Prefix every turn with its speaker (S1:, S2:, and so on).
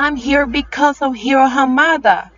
S1: I'm here because of Hiro Hamada.